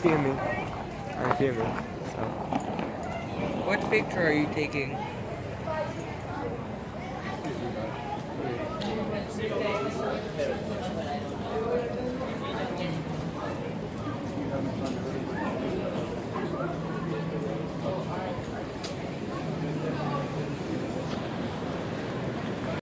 RP me. RP me. So. What picture are you taking?